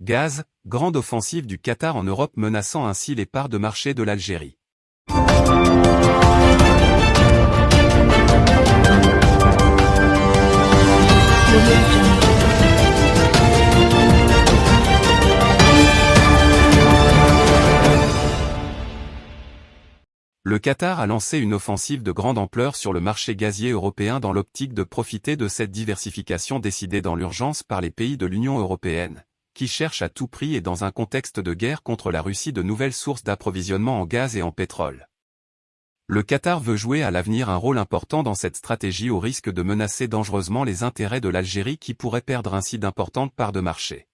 Gaz, grande offensive du Qatar en Europe menaçant ainsi les parts de marché de l'Algérie. Le Qatar a lancé une offensive de grande ampleur sur le marché gazier européen dans l'optique de profiter de cette diversification décidée dans l'urgence par les pays de l'Union européenne, qui cherchent à tout prix et dans un contexte de guerre contre la Russie de nouvelles sources d'approvisionnement en gaz et en pétrole. Le Qatar veut jouer à l'avenir un rôle important dans cette stratégie au risque de menacer dangereusement les intérêts de l'Algérie qui pourrait perdre ainsi d'importantes parts de marché.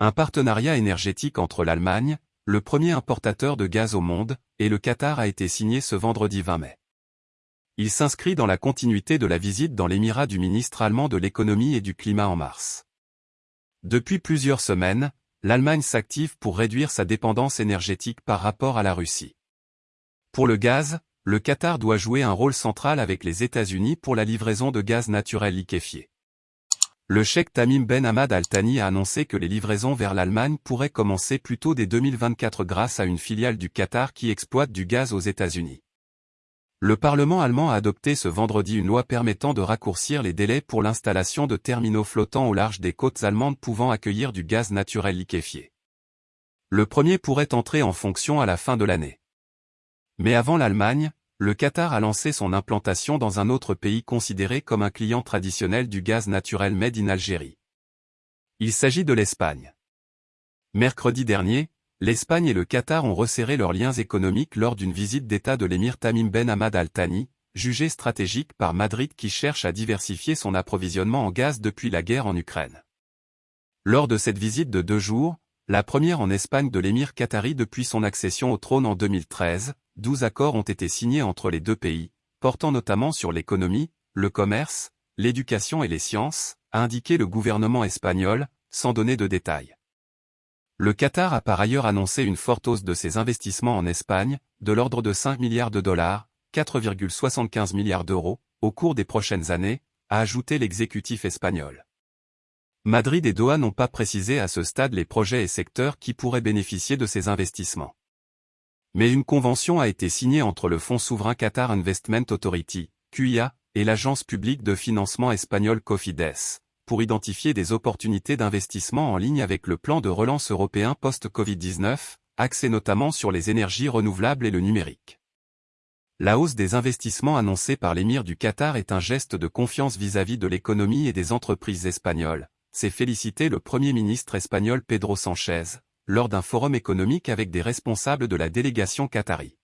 Un partenariat énergétique entre l'Allemagne, le premier importateur de gaz au monde, et le Qatar a été signé ce vendredi 20 mai. Il s'inscrit dans la continuité de la visite dans l'émirat du ministre allemand de l'économie et du climat en mars. Depuis plusieurs semaines, l'Allemagne s'active pour réduire sa dépendance énergétique par rapport à la Russie. Pour le gaz, le Qatar doit jouer un rôle central avec les États-Unis pour la livraison de gaz naturel liquéfié. Le cheikh Tamim Ben Hamad Al Thani a annoncé que les livraisons vers l'Allemagne pourraient commencer plus tôt dès 2024 grâce à une filiale du Qatar qui exploite du gaz aux États-Unis. Le Parlement allemand a adopté ce vendredi une loi permettant de raccourcir les délais pour l'installation de terminaux flottants au large des côtes allemandes pouvant accueillir du gaz naturel liquéfié. Le premier pourrait entrer en fonction à la fin de l'année. Mais avant l'Allemagne, le Qatar a lancé son implantation dans un autre pays considéré comme un client traditionnel du gaz naturel made in Algérie. Il s'agit de l'Espagne. Mercredi dernier, l'Espagne et le Qatar ont resserré leurs liens économiques lors d'une visite d'État de l'émir Tamim Ben Hamad Al Thani, jugé stratégique par Madrid qui cherche à diversifier son approvisionnement en gaz depuis la guerre en Ukraine. Lors de cette visite de deux jours, la première en Espagne de l'émir qatari depuis son accession au trône en 2013, 12 accords ont été signés entre les deux pays, portant notamment sur l'économie, le commerce, l'éducation et les sciences, a indiqué le gouvernement espagnol, sans donner de détails. Le Qatar a par ailleurs annoncé une forte hausse de ses investissements en Espagne, de l'ordre de 5 milliards de dollars, 4,75 milliards d'euros, au cours des prochaines années, a ajouté l'exécutif espagnol. Madrid et Doha n'ont pas précisé à ce stade les projets et secteurs qui pourraient bénéficier de ces investissements. Mais une convention a été signée entre le Fonds souverain Qatar Investment Authority, QIA, et l'agence publique de financement espagnole Cofides, pour identifier des opportunités d'investissement en ligne avec le plan de relance européen post-Covid-19, axé notamment sur les énergies renouvelables et le numérique. La hausse des investissements annoncés par l'émir du Qatar est un geste de confiance vis-à-vis -vis de l'économie et des entreprises espagnoles, s'est félicité le Premier ministre espagnol Pedro Sánchez, lors d'un forum économique avec des responsables de la délégation qatari.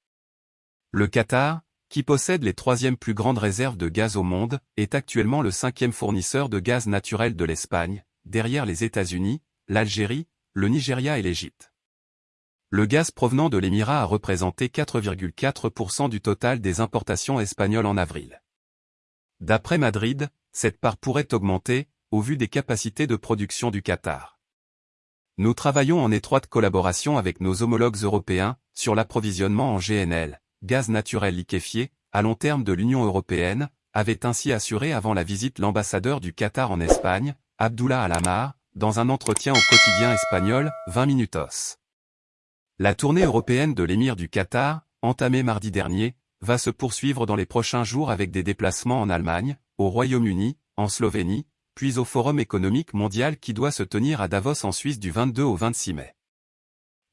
Le Qatar, qui possède les troisièmes plus grandes réserves de gaz au monde, est actuellement le cinquième fournisseur de gaz naturel de l'Espagne, derrière les États-Unis, l'Algérie, le Nigeria et l'Égypte. Le gaz provenant de l'Émirat a représenté 4,4% du total des importations espagnoles en avril. D'après Madrid, cette part pourrait augmenter, au vu des capacités de production du Qatar. Nous travaillons en étroite collaboration avec nos homologues européens, sur l'approvisionnement en GNL, gaz naturel liquéfié, à long terme de l'Union européenne, avait ainsi assuré avant la visite l'ambassadeur du Qatar en Espagne, Abdullah Alamar, dans un entretien au quotidien espagnol, 20 minutos. La tournée européenne de l'émir du Qatar, entamée mardi dernier, va se poursuivre dans les prochains jours avec des déplacements en Allemagne, au Royaume-Uni, en Slovénie, puis au Forum économique mondial qui doit se tenir à Davos en Suisse du 22 au 26 mai.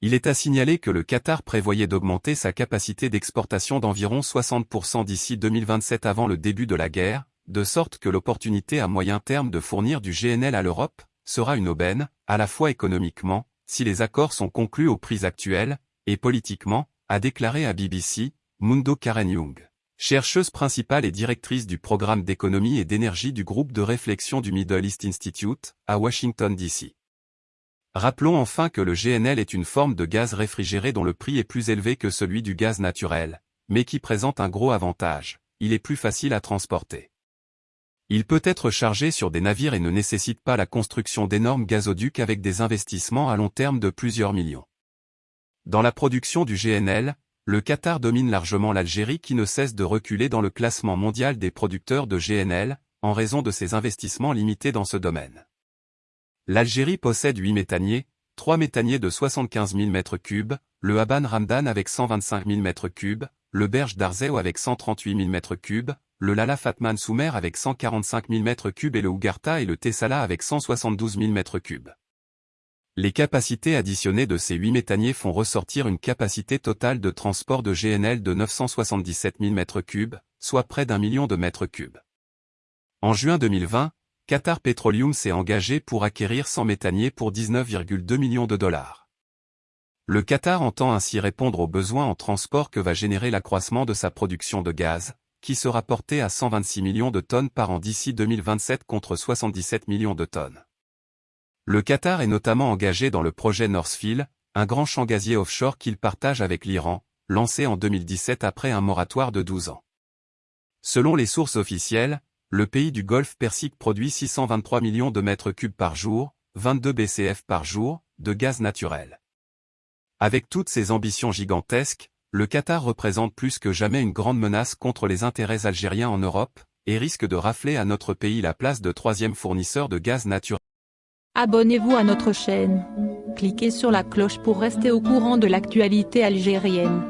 Il est à signaler que le Qatar prévoyait d'augmenter sa capacité d'exportation d'environ 60% d'ici 2027 avant le début de la guerre, de sorte que l'opportunité à moyen terme de fournir du GNL à l'Europe sera une aubaine, à la fois économiquement, si les accords sont conclus aux prix actuels, et politiquement, a déclaré à BBC, Mundo Karen Young chercheuse principale et directrice du programme d'économie et d'énergie du groupe de réflexion du Middle East Institute, à Washington, D.C. Rappelons enfin que le GNL est une forme de gaz réfrigéré dont le prix est plus élevé que celui du gaz naturel, mais qui présente un gros avantage, il est plus facile à transporter. Il peut être chargé sur des navires et ne nécessite pas la construction d'énormes gazoducs avec des investissements à long terme de plusieurs millions. Dans la production du GNL, le Qatar domine largement l'Algérie qui ne cesse de reculer dans le classement mondial des producteurs de GNL, en raison de ses investissements limités dans ce domaine. L'Algérie possède 8 méthaniers, 3 méthaniers de 75 000 m3, le Haban Ramdan avec 125 000 m3, le Berge d'Arzeo avec 138 000 m3, le Lala Fatman Soumer avec 145 000 m3 et le Ougarta et le Tessala avec 172 000 m3. Les capacités additionnées de ces 8 méthaniers font ressortir une capacité totale de transport de GNL de 977 000 m3, soit près d'un million de mètres cubes. En juin 2020, Qatar Petroleum s'est engagé pour acquérir 100 méthaniers pour 19,2 millions de dollars. Le Qatar entend ainsi répondre aux besoins en transport que va générer l'accroissement de sa production de gaz, qui sera porté à 126 millions de tonnes par an d'ici 2027 contre 77 millions de tonnes. Le Qatar est notamment engagé dans le projet Northfield, un grand champ gazier offshore qu'il partage avec l'Iran, lancé en 2017 après un moratoire de 12 ans. Selon les sources officielles, le pays du Golfe Persique produit 623 millions de mètres cubes par jour, 22 BCF par jour, de gaz naturel. Avec toutes ces ambitions gigantesques, le Qatar représente plus que jamais une grande menace contre les intérêts algériens en Europe, et risque de rafler à notre pays la place de troisième fournisseur de gaz naturel. Abonnez-vous à notre chaîne. Cliquez sur la cloche pour rester au courant de l'actualité algérienne.